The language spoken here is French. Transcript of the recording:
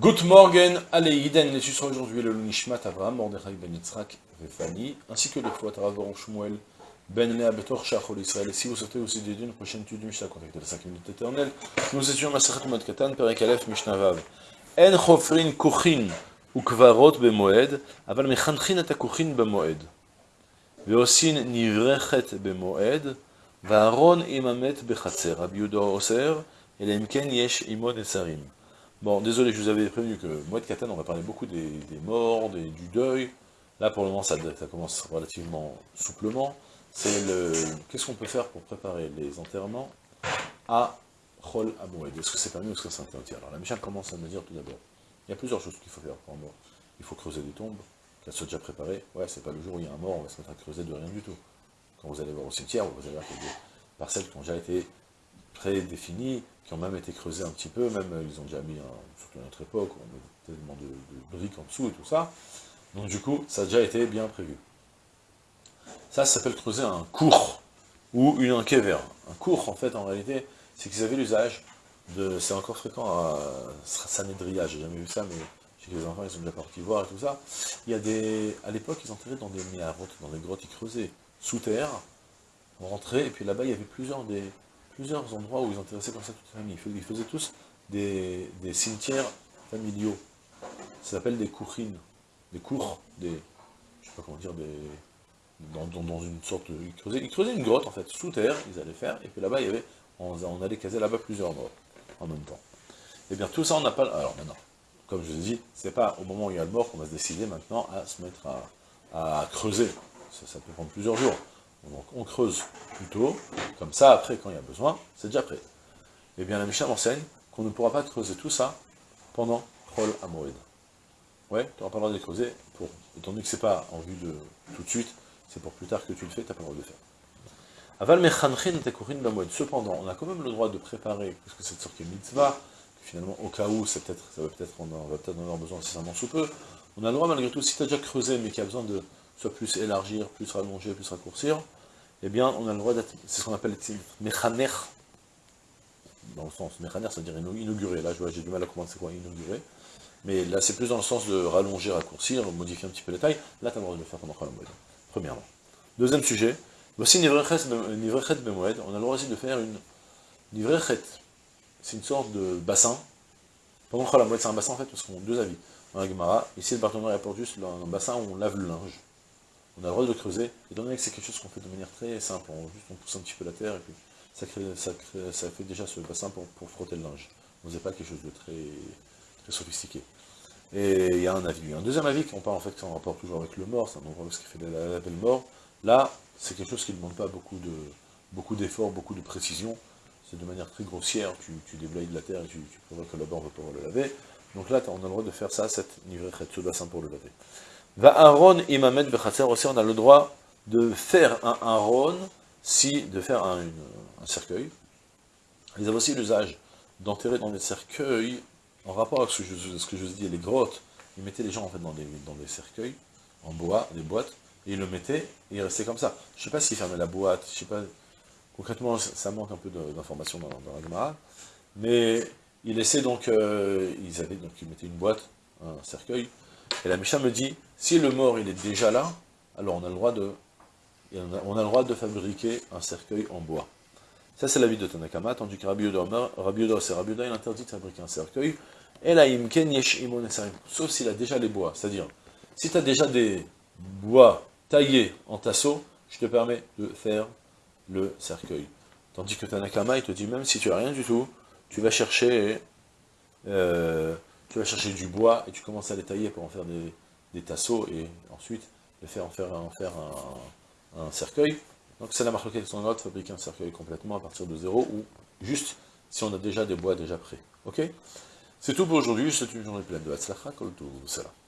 Good morgen, allez, Iden, l'étude sera aujourd'hui le Nishmat Avraham, Mordechai Ben Yitzhak, Vefani, ainsi que le fois Taravoron Shmuel, Ben Lea Betor Shachol Israël. Et si vous sortez aussi des d'une prochaine étude du Mishnah, contactez la 5 minutes éternelles. Nous étions Masachat Mad Katan, Perek Aleph, Mishnah Vav. En Chofrin Kuchin ou Kvarot Bemoed, aval Mechanchin et Bemoed. Veosin Nivrechet Bemoed, Varon Imamet Bechatzer, Rabbi Oser, et Yesh Imod Esarim. Bon, désolé, je vous avais prévenu que Moed Katan, on va parler beaucoup des, morts, du deuil. Là, pour le moment, ça, commence relativement souplement. C'est le... Qu'est-ce qu'on peut faire pour préparer les enterrements à Chol Amoued? Est-ce que c'est permis ou est-ce que c'est interdit Alors, la Mishnah commence à me dire tout d'abord. Il y a plusieurs choses qu'il faut faire pour un mort. Il faut creuser des tombes, qu'elles soient déjà préparées. Ouais, c'est pas le jour où il y a un mort, on va se mettre à creuser de rien du tout. Quand vous allez voir au cimetière, vous allez voir qu'il y a des parcelles qui ont déjà été prédéfinies, qui ont même été creusés un petit peu, même ils ont déjà mis, surtout à notre époque, on met tellement de, briques en dessous et tout ça. Donc du coup, ça a déjà été bien prévu. Ça, ça s'appelle creuser un cours, ou une un Un cours, en fait, en réalité, c'est qu'ils avaient l'usage de... C'est encore fréquent à Sanedria, j'ai jamais vu ça, mais j'ai les enfants, ils sont déjà partis voir et tout ça. Il y a des... À l'époque, ils enterraient dans des miarotes, dans des grottes, ils creusaient sous terre, on rentrait, et puis là-bas, il y avait plusieurs des plusieurs endroits où ils intéressaient comme ça toute la famille. Ils faisaient tous des, cimetières familiaux. Ça s'appelle des courines, des cours, des, je sais pas comment dire, des, dans, une sorte, ils creusaient, ils creusaient, une grotte en fait, sous terre, ils allaient faire, et puis là-bas, il y avait, on, allait caser là-bas plusieurs morts en même temps. Et eh bien tout ça, on n'a pas, alors maintenant, comme je vous ai dit, c'est pas au moment où il y a le mort qu'on va se décider maintenant à se mettre à, creuser. Ça peut prendre plusieurs jours. Donc on creuse plutôt, comme ça, après, quand il y a besoin, c'est déjà prêt. Eh bien, la Mishnah m'enseigne qu'on ne pourra pas creuser tout ça pendant Chol Amoed. Ouais, tu n'auras pas le droit de creuser, pour, étant donné que c'est pas en vue de tout de suite, c'est pour plus tard que tu le fais, tu n'as pas le droit de le faire. Aval mechanchin tekurin bamoed. Cependant, on a quand même le droit de préparer, parce que cette sorte de mitzvah, finalement, au cas où, ça, va peut-être, on, va peut-être en avoir besoin incessamment sous peu, on a le droit malgré tout, si tu as déjà creusé, mais qu'il y a besoin de soit plus élargir, plus rallonger, plus raccourcir, eh bien, on a le droit d'être, c'est ce qu'on appelle mechaner, dans le sens, mechaner, c'est-à-dire inaugurer, là, j'ai du mal à comprendre c'est quoi inaugurer, mais là, c'est plus dans le sens de rallonger, raccourcir, modifier un petit peu la taille, là, tu as le droit de le faire pendant Khalam premièrement. Deuxième sujet, voici Nivrechet Bemoed, on a le droit aussi de faire une Nivrechet, c'est une sorte de bassin, pendant Khalam c'est un bassin en fait, parce qu'on a deux avis, la Gemara, ici le partenaire apporte juste un bassin où on lave le linge, on a le droit de creuser, étant donné que c'est quelque chose qu'on fait de manière très simple, on, juste on pousse un petit peu la terre, et puis ça, fait déjà ce bassin pour, frotter le linge. On faisait pas quelque chose de très, sophistiqué. Et il y a un avis. Un deuxième avis, on parle en fait, en rapport toujours avec le mort, c'est un endroit où ce qui fait la, belle mort. Là, c'est quelque chose qui ne demande pas beaucoup de d'efforts, beaucoup de précision. C'est de manière très grossière, tu, tu déblayes de la terre et tu, tu prévois que là-bas on va pouvoir le laver. Donc là, on a le droit de faire ça, cette nivrée ce bassin pour le laver. Va Aaron imamet bechatzer aussi, on a le droit de faire un Aaron, si, de faire un, cercueil. Ils avaient aussi l'usage d'enterrer dans des cercueils, en rapport avec ce que je, ce que je vous dis, les grottes, ils mettaient les gens en fait dans des, dans des cercueils, en bois, des boîtes, et ils le mettaient, et il restait comme ça. Je ne sais pas s'ils fermaient la boîte, je sais pas, concrètement, ça manque un peu d'informations dans, dans, la Gemara, mais ils laissaient donc, euh, ils avaient donc, ils mettaient une boîte, un cercueil, et la Misha me dit, si le mort il est déjà là, alors on a le droit de, on a, le droit de fabriquer un cercueil en bois. Ça c'est l'avis de Tanakama, tandis que Rabbi Yoda, c'est Rabbi Yoda, il interdit de fabriquer un cercueil, sauf s'il a déjà les bois, c'est-à-dire, si tu as déjà des bois taillés en tasseau, je te permets de faire le cercueil. Tandis que Tanakama, il te dit, même si tu as rien du tout, tu vas chercher euh, tu vas chercher du bois et tu commences à les tailler pour en faire des, tasseaux et ensuite les faire en faire, en faire un, cercueil. Donc c'est la marque qui sont de fabriquer un cercueil complètement à partir de zéro ou juste si on a déjà des bois déjà prêts. Ok? C'est tout pour aujourd'hui, c'est une journée pleine de Hatzlacha, Kol